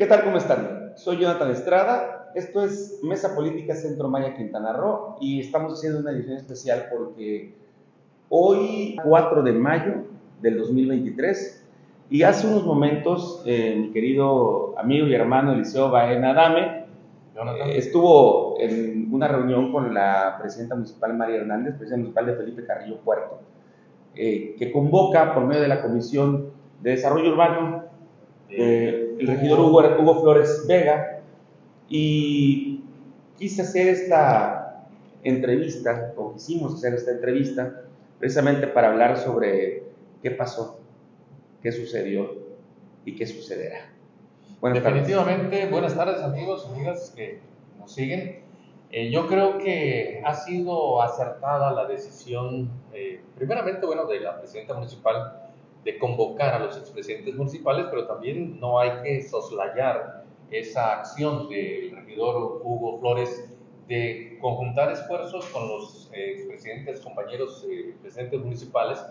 ¿Qué tal? ¿Cómo están? Soy Jonathan Estrada. Esto es Mesa Política Centro Maya Quintana Roo y estamos haciendo una edición especial porque hoy, 4 de mayo del 2023, y hace unos momentos, eh, mi querido amigo y hermano Eliseo Baena Dame eh, estuvo en una reunión con la presidenta municipal María Hernández, presidenta municipal de Felipe Carrillo Puerto, eh, que convoca por medio de la Comisión de Desarrollo Urbano eh, el regidor Hugo, Hugo Flores Vega y quise hacer esta entrevista, o quisimos hacer esta entrevista, precisamente para hablar sobre qué pasó, qué sucedió y qué sucederá. Buenas Definitivamente, buenas tardes amigos, amigas que nos siguen. Eh, yo creo que ha sido acertada la decisión, eh, primeramente, bueno, de la presidenta municipal de convocar a los expresidentes municipales, pero también no hay que soslayar esa acción del regidor Hugo Flores de conjuntar esfuerzos con los eh, expresidentes, compañeros eh, presidentes municipales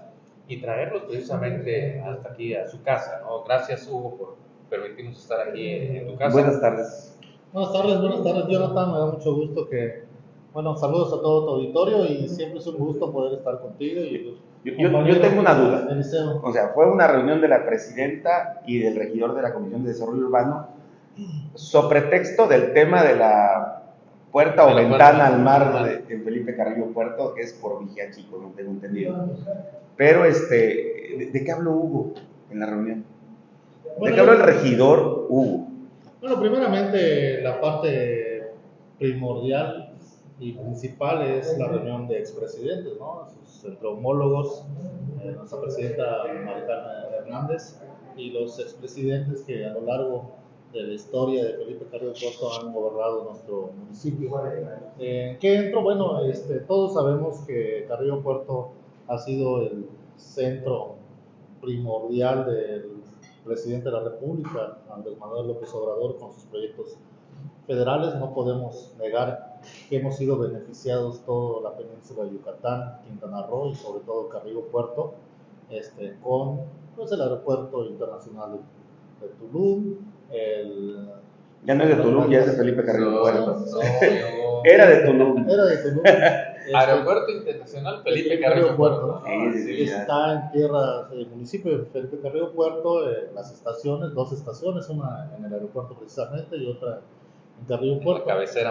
y traerlos precisamente hasta aquí a su casa. ¿no? Gracias Hugo por permitirnos estar aquí en tu casa. Buenas tardes. Buenas tardes, buenas tardes Jonathan, me da mucho gusto que, bueno, saludos a todo tu auditorio y siempre es un gusto poder estar contigo y yo, yo, tengo una duda. O sea, fue una reunión de la presidenta y del regidor de la Comisión de Desarrollo Urbano sobre texto del tema de la puerta o ventana al mar de, en Felipe Carrillo Puerto, que es por Vigía Chico, no tengo entendido. Pero, este, ¿de, qué habló Hugo en la reunión? ¿De qué habló el regidor Hugo? Bueno, primeramente la parte primordial y principal es la reunión de expresidentes, ¿no? entre homólogos, eh, nuestra presidenta Maritana Hernández y los expresidentes que a lo largo de la historia de Felipe Carrillo Puerto han gobernado nuestro municipio. Eh, ¿Qué entro? Bueno, este, todos sabemos que Carrillo Puerto ha sido el centro primordial del presidente de la República, Andrés Manuel López Obrador, con sus proyectos federales. No podemos negar hemos sido beneficiados toda la península de Yucatán, Quintana Roo y sobre todo Carrillo Puerto, este, con pues, el aeropuerto internacional de, Tulum, el... Ya no es de Tulum, ya es de Felipe Carrillo Puerto. Era de Tulum. Era de Tulum. Este, aeropuerto Internacional Felipe Carrillo Puerto. está en tierra del municipio de Felipe Carrillo Puerto, eh, las estaciones, dos estaciones, una en el aeropuerto precisamente y otra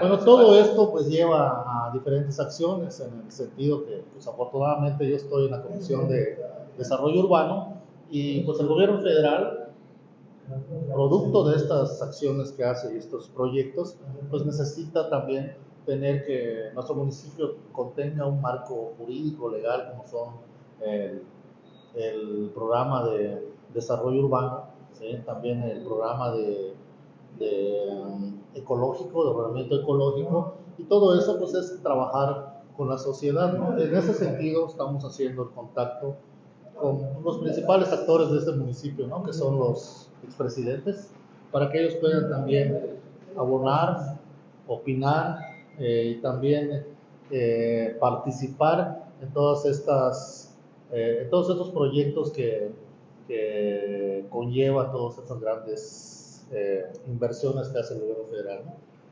bueno, todo esto pues lleva a diferentes acciones en el sentido que pues afortunadamente yo estoy en la Comisión de Desarrollo Urbano y pues el gobierno federal, producto de estas acciones que hace y estos proyectos, pues necesita también tener que nuestro municipio contenga un marco jurídico, legal, como son el, el programa de desarrollo urbano, también el programa de de ecológico, de ordenamiento ecológico, y todo eso pues es trabajar con la sociedad. En ese sentido estamos haciendo el contacto con los principales actores de este municipio, ¿no? que son los expresidentes, para que ellos puedan también abonar, opinar eh, y también eh, participar en todas estas, eh, en todos estos proyectos que, que conlleva todas estas grandes eh, inversiones que hace el gobierno federal.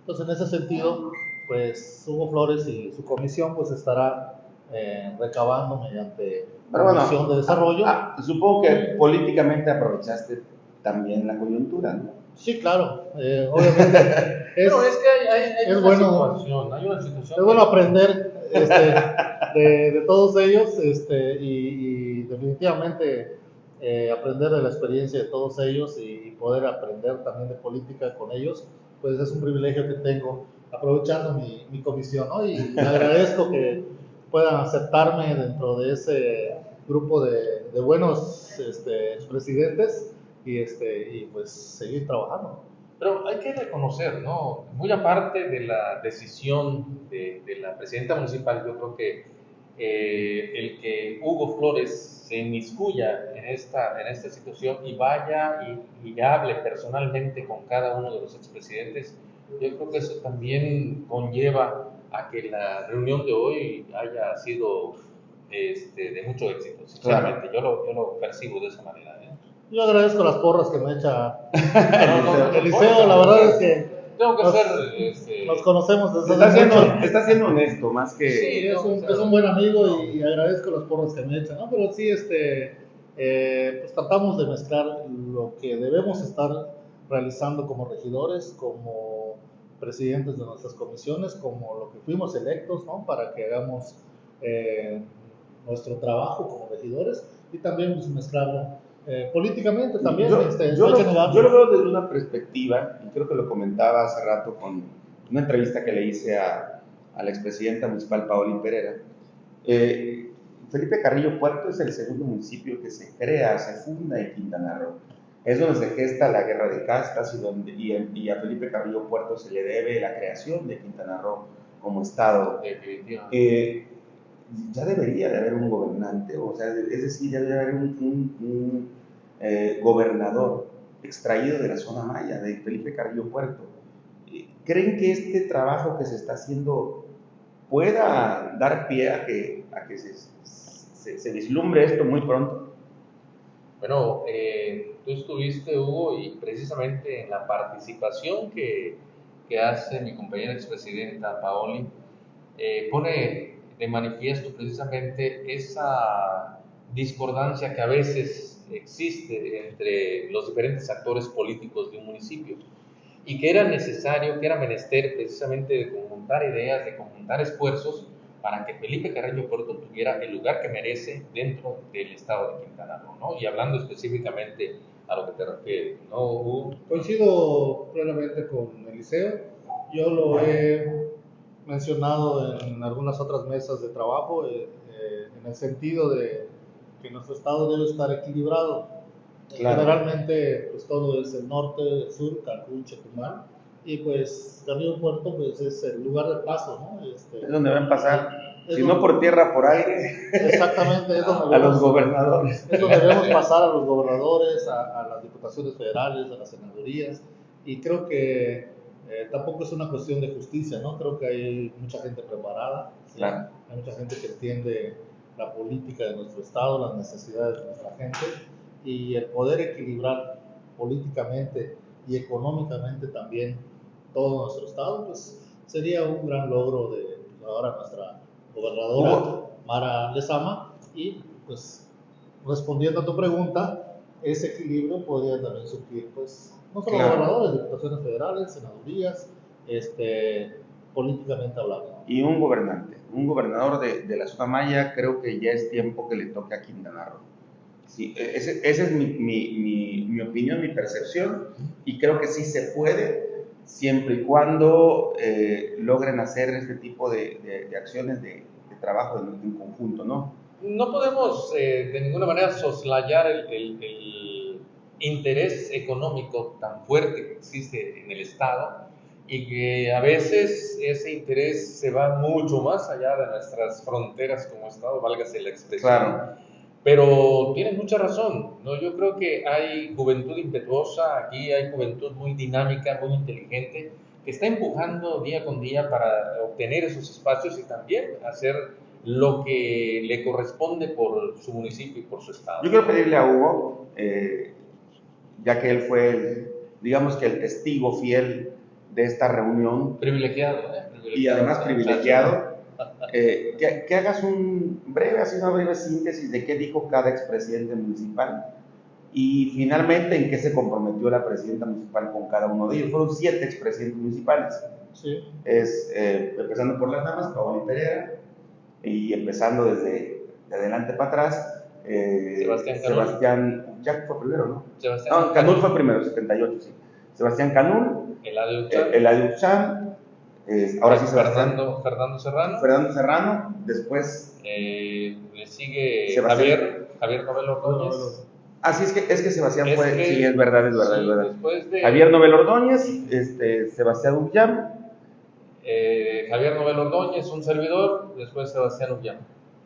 Entonces, en ese sentido, pues Hugo Flores y su comisión pues estará eh, recabando mediante la comisión de desarrollo. Ah, supongo que políticamente aprovechaste también la coyuntura, ¿no? Sí, claro, eh, obviamente. es, Pero es que hay, hay, hay, una bueno, situación, hay, una situación, Es bueno aprender este, de, de, todos ellos este, y, y definitivamente eh, aprender de la experiencia de todos ellos y, poder aprender también de política con ellos, pues es un privilegio que tengo aprovechando mi, mi comisión, ¿no? Y le agradezco que puedan aceptarme dentro de ese grupo de, de buenos este, expresidentes y, este, y pues seguir trabajando. Pero hay que reconocer, ¿no? Muy aparte de la decisión de, de la presidenta municipal, yo creo que eh, el que Hugo Flores se inmiscuya en esta, en esta situación y vaya y, hable personalmente con cada uno de los expresidentes, yo creo que eso también conlleva a que la reunión de hoy haya sido este, de mucho éxito, sinceramente, yo, lo, yo lo percibo de esa manera. ¿eh? Yo agradezco las porras que me echa Eliseo, la verdad es que tengo que nos, ser, este... nos conocemos desde está siendo, está siendo honesto, más que... Sí, es, un, es un buen amigo y, agradezco las porras que me echa, ¿no? Pero sí, este, eh, pues tratamos de mezclar lo que debemos estar realizando como regidores, como presidentes de nuestras comisiones, como lo que fuimos electos, ¿no? Para que hagamos eh, nuestro trabajo como regidores y también pues, mezclarlo eh, políticamente también. Yo, este, yo, lo, yo, lo, veo desde una perspectiva, y creo que lo comentaba hace rato con una entrevista que le hice a, a la expresidenta municipal Paola Pereira. Eh, Felipe Carrillo Puerto es el segundo municipio que se crea, se funda en Quintana Roo. Es donde se gesta la guerra de castas y, donde, y, a Felipe Carrillo Puerto se le debe la creación de Quintana Roo como Estado. Eh, ya debería de haber un gobernante, o sea, es decir, ya debería haber un, eh, gobernador extraído de la zona maya, de Felipe Carrillo Puerto. ¿Creen que este trabajo que se está haciendo pueda dar pie a que, a que se, se, se vislumbre esto muy pronto? Bueno, eh, tú estuviste, Hugo, y precisamente en la participación que, que hace mi compañera expresidenta Paoli, eh, pone de manifiesto precisamente esa discordancia que a veces existe entre los diferentes actores políticos de un municipio y que era necesario, que era menester precisamente de conjuntar ideas, de conjuntar esfuerzos para que Felipe Carreño Puerto tuviera el lugar que merece dentro del estado de Quintana Roo, ¿no? Y hablando específicamente a lo que te refieres, ¿no? Coincido plenamente con Eliseo, yo lo he mencionado en algunas otras mesas de trabajo, eh, eh, en el sentido de nuestro estado debe estar equilibrado. Generalmente, pues todo es el norte, el sur, Cancún, Chetumal, y pues Camino Puerto pues es el lugar de paso, ¿no? Este, es donde van a pasar, si no por tierra, por aire. Exactamente, es donde a los gobernadores. Es donde debemos pasar a los gobernadores, a, a las diputaciones federales, a las senadurías, y creo que eh, tampoco es una cuestión de justicia, ¿no? Creo que hay mucha gente preparada, hay mucha gente que entiende la política de nuestro Estado, las necesidades de nuestra gente y el poder equilibrar políticamente y económicamente también todo nuestro Estado, pues sería un gran logro de ahora nuestra gobernadora Mara Lezama y pues respondiendo a tu pregunta, ese equilibrio podría también surgir pues no solo gobernadores, diputaciones federales, senadurías, este, políticamente hablando. Y un gobernante, un gobernador de, de, la zona maya, creo que ya es tiempo que le toque a Quintana Roo. Sí, e, esa es mi, mi, mi, opinión, mi percepción, y creo que sí se puede, siempre y cuando eh, logren hacer este tipo de, de, acciones de, trabajo en, conjunto, ¿no? No podemos eh, de ninguna manera soslayar el, el interés económico tan fuerte que existe en el Estado y que a veces ese interés se va mucho más allá de nuestras fronteras como Estado, válgase la expresión. Pero tienes mucha razón, ¿no? Yo creo que hay juventud impetuosa, aquí hay juventud muy dinámica, muy inteligente, que está empujando día con día para obtener esos espacios y también hacer lo que le corresponde por su municipio y por su estado. Yo quiero pedirle a Hugo, eh, ya que él fue, el, digamos que el testigo fiel de esta reunión. Privilegiado, ¿eh? Y además privilegiado. Eh, que, hagas un breve, así una breve síntesis de qué dijo cada expresidente municipal y finalmente en qué se comprometió la presidenta municipal con cada uno de ellos. Fueron siete expresidentes municipales. Sí. Es, eh, empezando por las damas, Paola Pereira, y empezando desde de adelante para atrás, eh, Sebastián, Sebastián Jack fue primero, ¿no? Sebastián no, Canul fue primero, 78, sí. Sebastián Canul, el Adiuchan, eh, ahora sí Sebastián. Fernando, Fernando Serrano. Fernando Serrano, después. Eh, le sigue Javier, Javier Novel Ordóñez. Ah, sí, es que, es que Sebastián fue, sí, es verdad, es verdad, es verdad. De, Javier Novel Ordóñez, este, Sebastián Ullam. Eh, Javier Novel Ordóñez, un servidor, después Sebastián Ullam.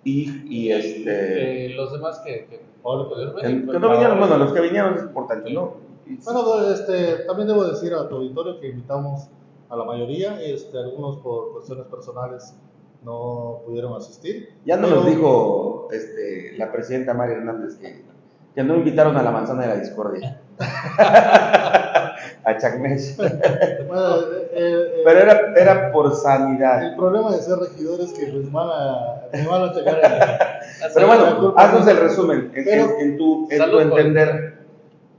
Y, y este... Eh, los demás que, que, que no vinieron, bueno, los que vinieron es importante, ¿no? Bueno, pues, este, también debo decir a tu auditorio que invitamos a la mayoría, este, algunos por cuestiones personales no pudieron asistir. Ya nos dijo este, la presidenta María Hernández que Que no invitaron a la manzana de la discordia. a Chacmes. Bueno, eh, eh, Pero era, era por sanidad. El problema de ser regidor es que les van a, me van a checar. Pero bueno, haznos el resumen. En, tu, en tu entender,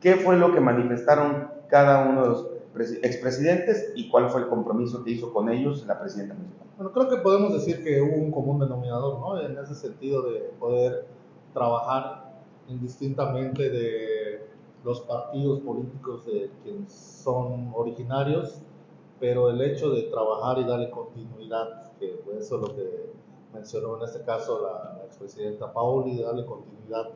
¿qué fue lo que manifestaron cada uno de los expresidentes y cuál fue el compromiso que hizo con ellos la presidenta municipal? Bueno, creo que podemos decir que hubo un común denominador, ¿no? En ese sentido de poder trabajar indistintamente de los partidos políticos de quienes son originarios, pero el hecho de trabajar y darle continuidad, que eso es lo que mencionó en este caso la, la expresidenta Paoli, de darle continuidad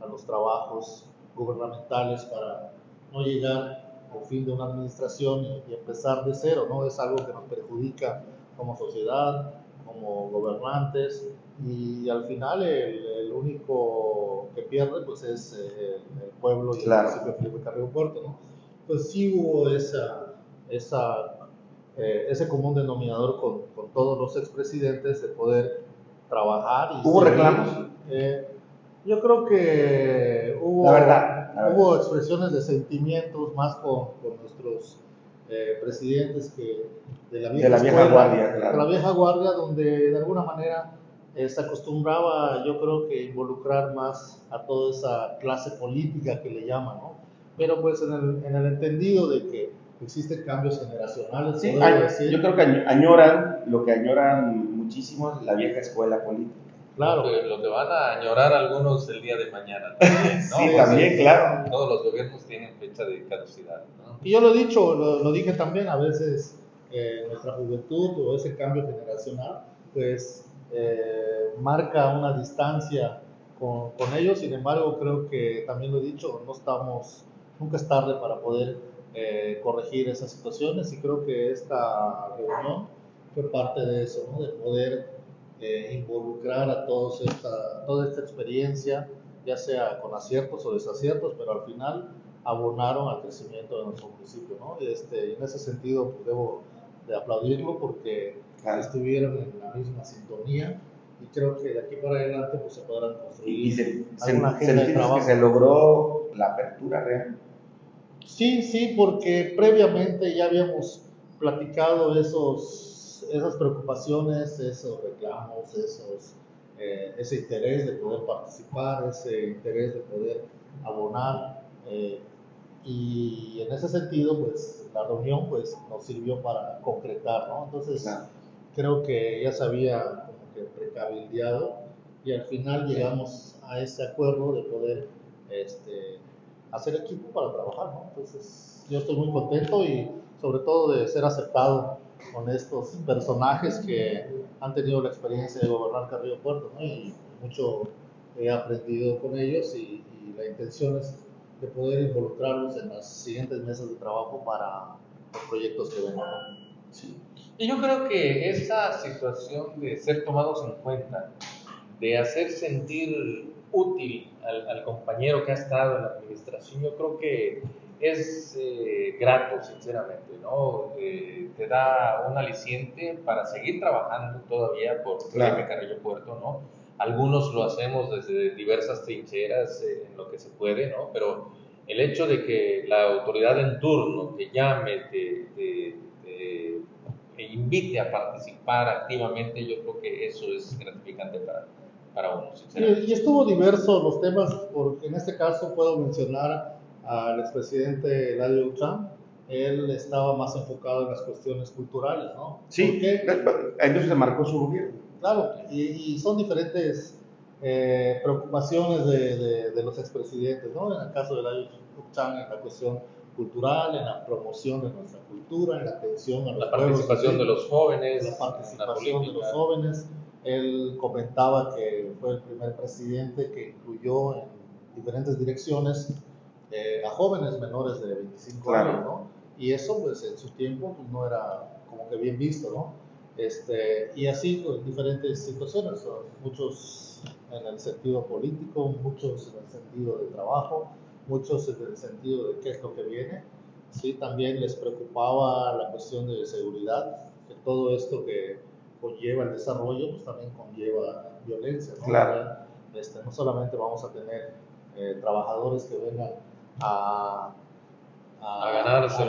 a los trabajos gubernamentales para no llegar al fin de una administración y, empezar de cero, ¿no? Es algo que nos perjudica como sociedad, como gobernantes, y al final el, único que pierde pues es eh, el, pueblo y el municipio de Felipe Carrillo Puerto, ¿no? Pues sí hubo esa, esa, eh, ese común denominador con, con, todos los expresidentes de poder trabajar. Y ¿Hubo reclamos? Eh, yo creo que hubo, hubo expresiones de sentimientos más con, con nuestros presidentes que de la vieja, de la vieja guardia. De la vieja guardia, donde de alguna manera eh, se acostumbraba, yo creo que involucrar más a toda esa clase política que le llaman, ¿no? Pero pues en el, en el entendido de que existen cambios generacionales. Sí, yo creo que añoran, lo que añoran muchísimo es la vieja escuela política. Claro. Lo que, van a añorar algunos el día de mañana también, ¿no? sí, también, claro. Todos los gobiernos tienen fecha de caducidad, ¿no? Y yo lo he dicho, lo, lo dije también, a veces eh, nuestra juventud o ese cambio generacional, pues eh, marca una distancia con, con, ellos, sin embargo creo que también lo he dicho, no estamos, nunca es tarde para poder eh, corregir esas situaciones y creo que esta reunión fue parte de eso, ¿no? de poder eh, involucrar a todos esta, toda esta experiencia, ya sea con aciertos o desaciertos, pero al final abonaron al crecimiento de nuestro municipio. ¿no? Este, en ese sentido pues, debo de aplaudirlo porque estuvieron en la misma sintonía y creo que de aquí para adelante pues, se podrán construir y, se, alguna se, de trabajo. que se logró la apertura real. Sí, sí, porque previamente ya habíamos platicado esos, esas preocupaciones, esos reclamos, esos, eh, ese interés de poder participar, ese interés de poder abonar. Eh, y en ese sentido, pues la reunión pues, nos sirvió para concretar, ¿no? Entonces, creo que ya se había como que precabildeado y al final llegamos a ese acuerdo de poder este, hacer equipo para trabajar, ¿no? Entonces, yo estoy muy contento y sobre todo de ser aceptado con estos personajes que han tenido la experiencia de gobernar Carrillo Puerto, ¿no? Y mucho he aprendido con ellos y, y la intención es de poder involucrarlos en las siguientes mesas de trabajo para los proyectos que vengan. Sí. Y yo creo que esa situación de ser tomados en cuenta, de hacer sentir útil al, compañero que ha estado en la administración, yo creo que es eh, grato, sinceramente, ¿no? Eh, te da un aliciente para seguir trabajando todavía por claro. Carrillo Puerto, ¿no? Algunos lo hacemos desde diversas trincheras, eh, en lo que se puede, ¿no? Pero el hecho de que la autoridad en turno te llame, te, te, invite a participar activamente, yo creo que eso es gratificante para, para uno. Y, y, estuvo diverso los temas, porque en este caso puedo mencionar al expresidente Eladio Uchán, él estaba más enfocado en las cuestiones culturales, ¿no? Sí, entonces se marcó su gobierno. Claro, y, son diferentes eh, preocupaciones de, de, los expresidentes, ¿no? En el caso de la Chan, en la cuestión cultural, en la promoción de nuestra cultura, en la atención a la participación de los jóvenes, la participación de los jóvenes. Él comentaba que fue el primer presidente que incluyó en diferentes direcciones eh, a jóvenes menores de 25 años, ¿no? Y eso, pues, en su tiempo pues, no era como que bien visto, ¿no? Este, y así pues, diferentes situaciones, muchos en el sentido político, muchos en el sentido de trabajo, muchos en el sentido de qué es lo que viene. Sí, también les preocupaba la cuestión de seguridad, que todo esto que conlleva el desarrollo, pues también conlleva violencia. ¿no? Claro. Este, no solamente vamos a tener eh, trabajadores que vengan a, a, ganarse,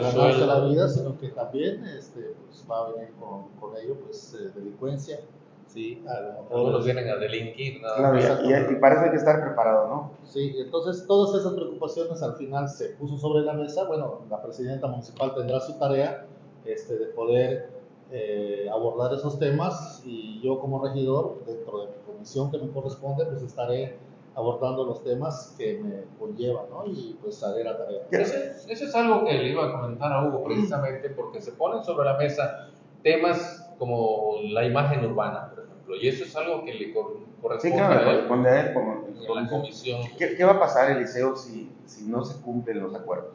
la vida, sino que también este, pues, va a venir con, con ello pues, eh, delincuencia. Sí, Algunos vienen a delinquir. Claro, y, y, para eso hay que estar preparado, ¿no? Sí, entonces todas esas preocupaciones al final se puso sobre la mesa. Bueno, la presidenta municipal tendrá su tarea este, de poder eh, abordar esos temas y yo como regidor, dentro de mi comisión que me corresponde, pues estaré abordando los temas que me conllevan, ¿no? Y pues haré la tarea. Eso, es algo que le iba a comentar a Hugo precisamente porque se ponen sobre la mesa temas como la imagen urbana, por ejemplo, y eso es algo que le corresponde sí, claro, a él, a él como, la comisión. ¿Qué, ¿Qué, va a pasar, Eliseo, si, si no se cumplen los acuerdos?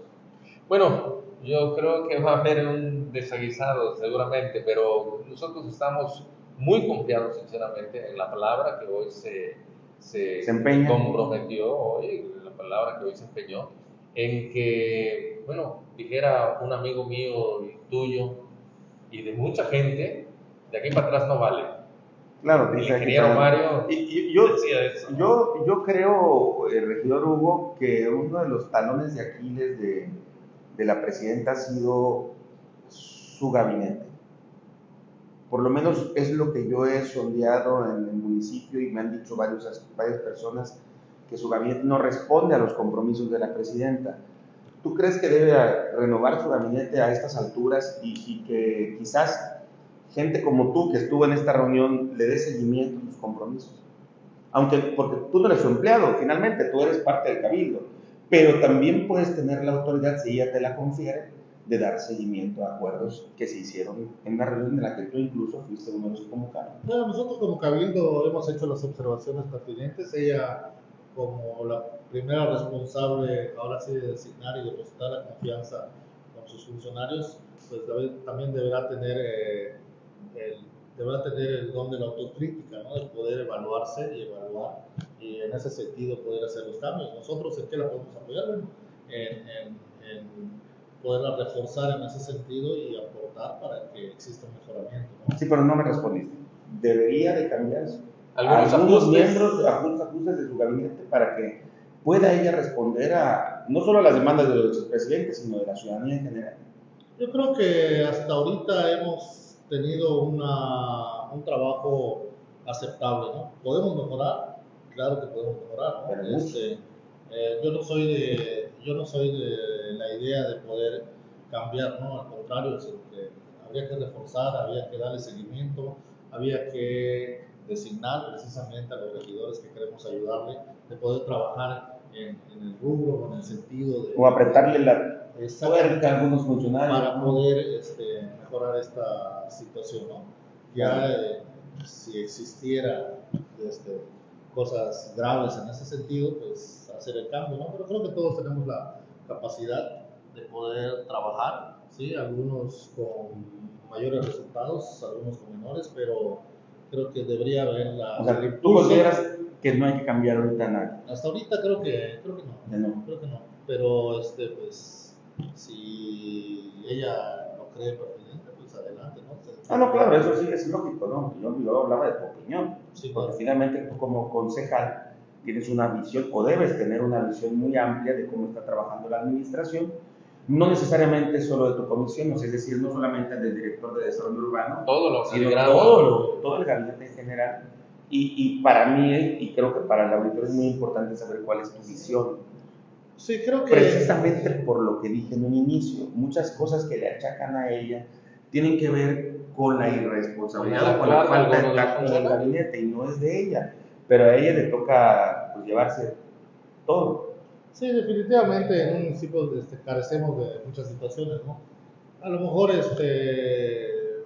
Bueno, yo creo que va a haber un desaguisado seguramente, pero nosotros estamos muy confiados sinceramente en la palabra que hoy se, se, comprometió, hoy, la palabra que hoy se empeñó, en que, bueno, dijera un amigo mío y tuyo y de mucha gente, de aquí para atrás no vale. Claro, el ingeniero Mario y, yo, decía eso. Yo, yo creo, el regidor Hugo, que uno de los talones de Aquiles de de la presidenta ha sido su gabinete. Por lo menos es lo que yo he sondeado en el municipio y me han dicho varias personas que su gabinete no responde a los compromisos de la presidenta. ¿Tú crees que debe renovar su gabinete a estas alturas y, que quizás gente como tú que estuvo en esta reunión le dé seguimiento a sus compromisos? Aunque, porque tú no eres su empleado, finalmente, tú eres parte del cabildo pero también puedes tener la autoridad, si ella te la confiere, de dar seguimiento a acuerdos que se hicieron en la reunión en la que tú incluso fuiste uno de los convocados. Bueno, nosotros como Cabildo hemos hecho las observaciones pertinentes. Ella, como la primera responsable, ahora sí, de designar y depositar la confianza con sus funcionarios, pues también deberá tener, eh, el, deberá tener el don de la autocrítica, ¿no? de poder evaluarse y evaluar y en ese sentido poder hacer los cambios. Nosotros en qué la podemos apoyar, en, en, poderla reforzar en ese sentido y aportar para que exista un mejoramiento. Sí, pero no me respondiste. ¿Debería de cambiarse algunos, algunos miembros, algunos ajustes de su gabinete para que pueda ella responder a no solo a las demandas de los presidentes, sino de la ciudadanía en general? Yo creo que hasta ahorita hemos tenido una, un trabajo aceptable, ¿no? Podemos mejorar, claro que podemos mejorar. Este, eh, yo no soy de yo no soy de la idea de poder cambiar, ¿no? Al contrario, que habría que reforzar, había que darle seguimiento, había que designar precisamente a los regidores que queremos ayudarle, de poder trabajar en, el rubro, en el sentido de... O apretarle la tuerca a algunos funcionarios. Para poder este, mejorar esta situación, ¿no? Ya eh, si existiera este, cosas graves en ese sentido, pues hacer el cambio, ¿no? Pero creo que todos tenemos la capacidad de poder trabajar, ¿sí? Algunos con mayores resultados, algunos con menores, pero creo que debería haber la... O sea, ¿tú consideras que no hay que cambiar ahorita nada? Hasta ahorita creo que, creo que no. no. Creo que no. Pero, este, pues, si ella lo cree pertinente, pues adelante, ¿no? Ah, no, claro, eso sí es lógico, ¿no? Yo, yo hablaba de tu opinión. Sí, porque finalmente tú como concejal tienes una visión o debes tener una visión muy amplia de cómo está trabajando la administración, no necesariamente solo de tu comisión, es decir, no solamente del director de desarrollo urbano, todo lo sino todo, todo el gabinete en general. Y, y, para mí, y creo que para el auditor es muy importante saber cuál es tu visión. Sí, creo que... Precisamente por lo que dije en un inicio, muchas cosas que le achacan a ella tienen que ver con la irresponsabilidad o con la falta de tacto en el gabinete y no es de ella, pero a ella le toca pues, llevarse todo. Sí, definitivamente en un municipio este, carecemos de muchas situaciones, ¿no? A lo mejor este,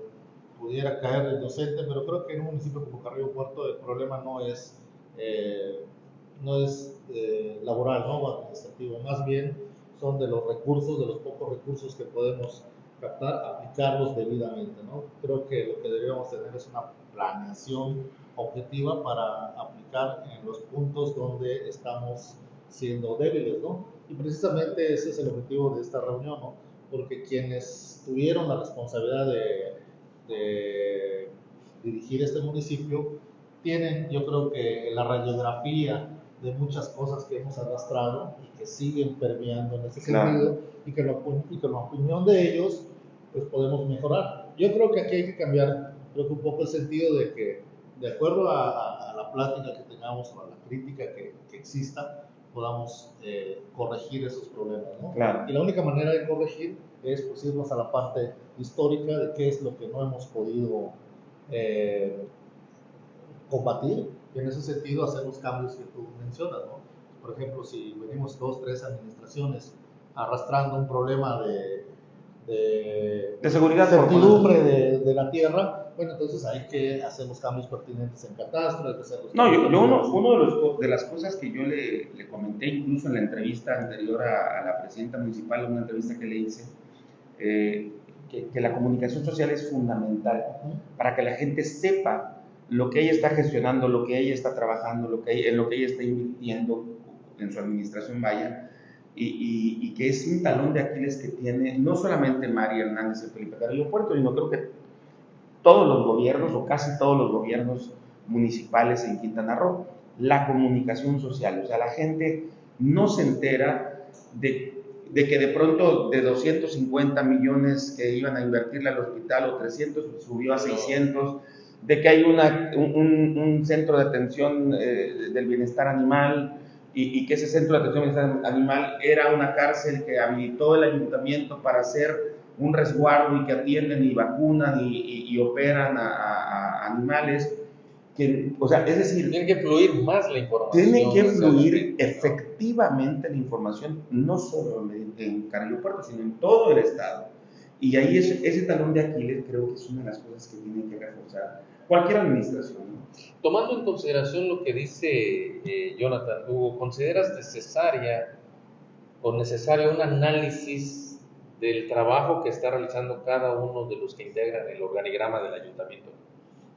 pudiera caer el docente, pero creo que en un municipio como Carrillo Puerto el problema no es, eh, no es eh, laboral, ¿no? O administrativo, más bien son de los recursos, de los pocos recursos que podemos captar, aplicarlos debidamente. ¿no? Creo que lo que debemos tener es una planeación objetiva para aplicar en los puntos donde estamos siendo débiles. ¿no? Y precisamente ese es el objetivo de esta reunión, ¿no? porque quienes tuvieron la responsabilidad de, dirigir este municipio tienen, yo creo que la radiografía de muchas cosas que hemos arrastrado y que siguen permeando en ese sentido y que, lo, y que la opinión de ellos pues podemos mejorar. Yo creo que aquí hay que cambiar creo que un poco el sentido de que de acuerdo a, la plática que tengamos o a la crítica que, que exista, podamos eh, corregir esos problemas. ¿no? Y la única manera de corregir es pues, irnos a la parte histórica de qué es lo que no hemos podido eh, combatir y en ese sentido hacer los cambios que tú mencionas. ¿no? Por ejemplo, si venimos dos, tres administraciones arrastrando un problema de, de, de seguridad, certidumbre de, de la tierra, bueno, entonces hay que hacer los cambios pertinentes en catastro, hay que hacer los No, yo, uno, uno de, los, de, las cosas que yo le, le, comenté incluso en la entrevista anterior a, la presidenta municipal, una entrevista que le hice, eh, que, que, la comunicación social es fundamental para que la gente sepa lo que ella está gestionando, lo que ella está trabajando, lo que, en lo que ella está invirtiendo en su administración vaya, y, y, y, que es un talón de Aquiles que tiene no solamente María Hernández y Felipe Carrillo Puerto, sino creo que todos los gobiernos o casi todos los gobiernos municipales en Quintana Roo, la comunicación social. O sea, la gente no se entera de, que de pronto de 250 millones que iban a invertirle al hospital o 300 subió a 600, de que hay una, un, centro de atención eh, del bienestar animal y, y, que ese centro de atención animal era una cárcel que habilitó el ayuntamiento para hacer un resguardo y que atienden y vacunan y, operan a, animales. Que, o sea, es decir, tiene que fluir más la información. Tiene que fluir efectivamente la información, no solo en, Carrillo Puerto, sino en todo el estado. Y ahí ese, ese talón de Aquiles creo que es una de las cosas que tiene que reforzar cualquier administración. Tomando en consideración lo que dice eh, Jonathan Hugo, ¿consideras necesaria o necesario un análisis del trabajo que está realizando cada uno de los que integran el organigrama del ayuntamiento?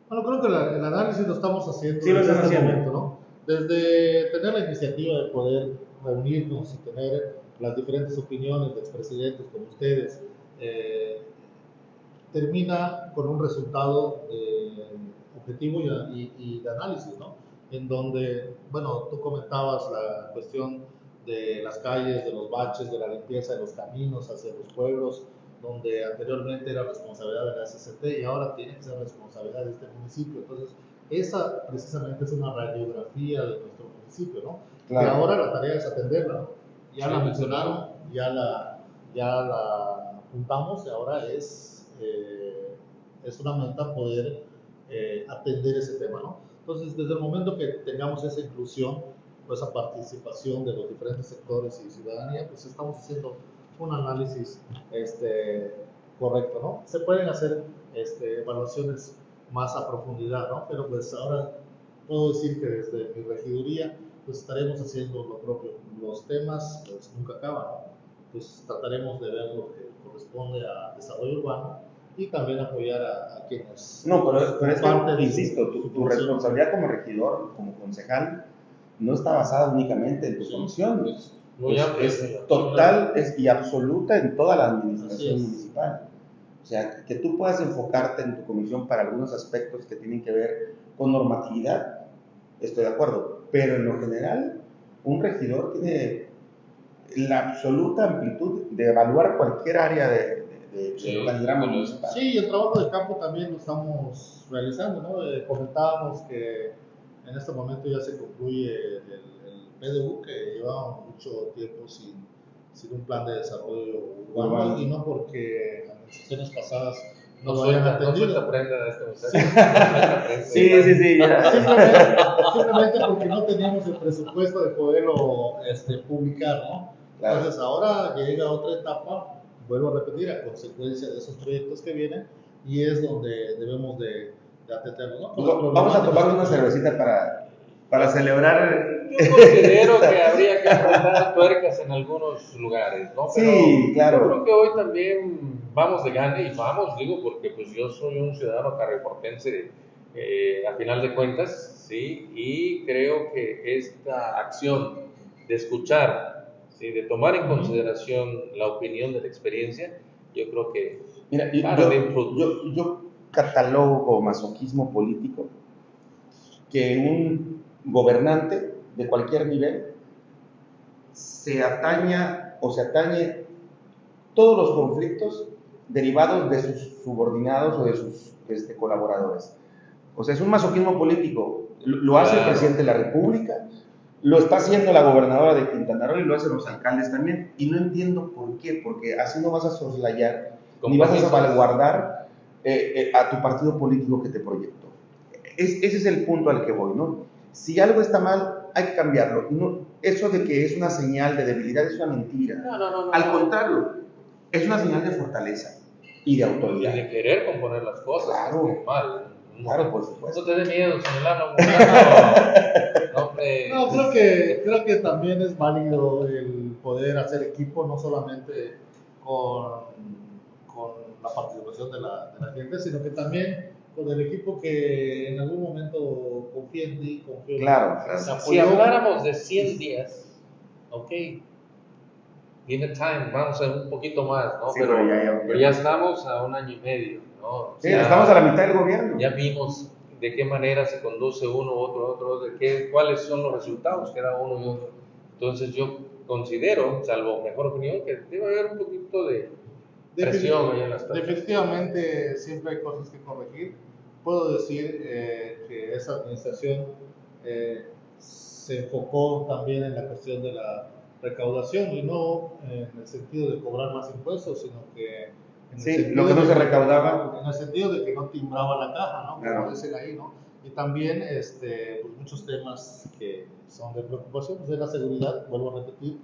Bueno, creo que el análisis lo estamos haciendo sí, desde este momento, ¿no? Desde tener la iniciativa de poder reunirnos y tener las diferentes opiniones de expresidentes como ustedes, eh, termina con un resultado eh, objetivo y, y, de análisis, ¿no? En donde, bueno, tú comentabas la cuestión de las calles, de los baches, de la limpieza de los caminos hacia los pueblos, donde anteriormente era responsabilidad de la SCT y ahora tiene que ser responsabilidad de este municipio. Entonces, esa precisamente es una radiografía de nuestro municipio, ¿no? Y ahora la tarea es atenderla, Ya la mencionaron, ya la, ya la apuntamos y ahora es, eh, es una meta poder eh, atender ese tema, ¿no? Entonces, desde el momento que tengamos esa inclusión, esa participación de los diferentes sectores y ciudadanía, pues estamos haciendo un análisis este, correcto, ¿no? Se pueden hacer este, evaluaciones más a profundidad, ¿no? Pero pues ahora puedo decir que desde mi regiduría pues estaremos haciendo lo propio. Los temas pues nunca acaban, ¿no? Pues trataremos de ver lo que corresponde a desarrollo urbano y también apoyar a, quienes... No, pero, pero es parte insisto, tu, tu responsabilidad como regidor, como concejal, no está basada únicamente en tu comisión, es, total es, y absoluta en toda la administración municipal. O sea, que tú puedas enfocarte en tu comisión para algunos aspectos que tienen que ver con normatividad, estoy de acuerdo, pero en lo general, un regidor tiene la absoluta amplitud de evaluar cualquier área de, de, sí, municipal. Sí, el trabajo de campo también lo estamos realizando, ¿no? Eh, comentábamos que en este momento ya se concluye el, PDU, que lleva mucho tiempo sin, sin, un plan de desarrollo urbano, y no porque administraciones pasadas no, lo hayan atendido. No prenda de este sí, sí, sí. Simplemente, porque no teníamos el presupuesto de poderlo este, publicar, ¿no? Entonces ahora llega otra etapa, vuelvo a repetir, a consecuencia de esos proyectos que vienen, y es donde debemos de Vamos a tomar una cervecita para, para celebrar. Yo considero que habría que apretar tuercas en algunos lugares, ¿no? Pero sí, claro. Yo creo que hoy también vamos de gane y vamos, digo, porque pues yo soy un ciudadano carreportense eh, a final de cuentas, ¿sí? Y creo que esta acción de escuchar, ¿sí? de tomar en consideración la opinión de la experiencia, yo creo que... Mira, yo, yo catalogo masoquismo político que un gobernante de cualquier nivel, se ataña o se atañe todos los conflictos derivados de sus subordinados o de sus este, colaboradores. O sea, es un masoquismo político. Lo hace el presidente de la República, lo está haciendo la gobernadora de Quintana Roo y lo hacen los alcaldes también. Y no entiendo por qué, porque así no vas a soslayar ni vas a salvaguardar eh, eh, a tu partido político que te proyectó. ese es el punto al que voy, ¿no? Si algo está mal, hay que cambiarlo. No, eso de que es una señal de debilidad es una mentira. No, no, no, al contrario, es una señal de fortaleza y de autoridad. Y de querer componer las cosas. Claro. Mal. Claro, por supuesto. No te dé miedo, señor no, no, creo que, creo que también es válido el poder hacer equipo, no solamente con la participación de la, de la gente, sino que también con el equipo que en algún momento confía en ti, confía claro, claro. Si habláramos de 100 días, ok, give time, vamos a un poquito más, ¿no? pero, ya, ya, estamos a un año y medio, ¿no? Sí, estamos a la mitad del gobierno. Ya vimos de qué manera se conduce uno, otro, otro, de qué, cuáles son los resultados que da uno y otro. Entonces yo considero, salvo mejor opinión, que debe haber un poquito de presión ahí en las Definitivamente siempre hay cosas que corregir. Puedo decir eh, que esa administración eh, se enfocó también en la cuestión de la recaudación y no en el sentido de cobrar más impuestos, sino que en sí, lo que no se recaudaba. En el sentido de que no timbraba la caja, ¿no? Como dicen ahí, ¿no? Y también este, pues muchos temas que son de preocupación, pues de la seguridad, vuelvo a repetir,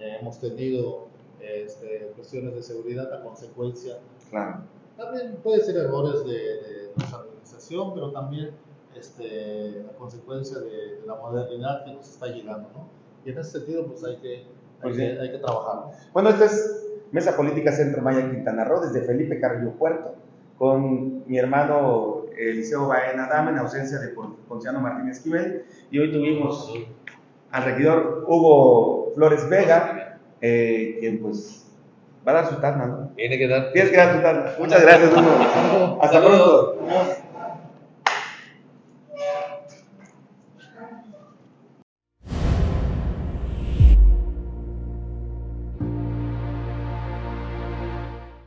eh, hemos tenido este, cuestiones de seguridad a consecuencia. Claro. También puede ser errores de, de nuestra administración, pero también este, a consecuencia de, de, la modernidad que nos está llegando, ¿no? Y en ese sentido, pues hay que, hay, pues que, hay que trabajar. Bueno, esta es Mesa Política Centro Maya Quintana Roo, desde Felipe Carrillo Puerto, con mi hermano Eliseo Baena Dama, en ausencia de Ponciano Martínez Esquivel, y hoy tuvimos al regidor Hugo Flores Vega, eh, quien pues va a dar su tarna, ¿no? Tiene que dar. Tienes que dar tu tarna. Muchas gracias, Hugo. Hasta pronto.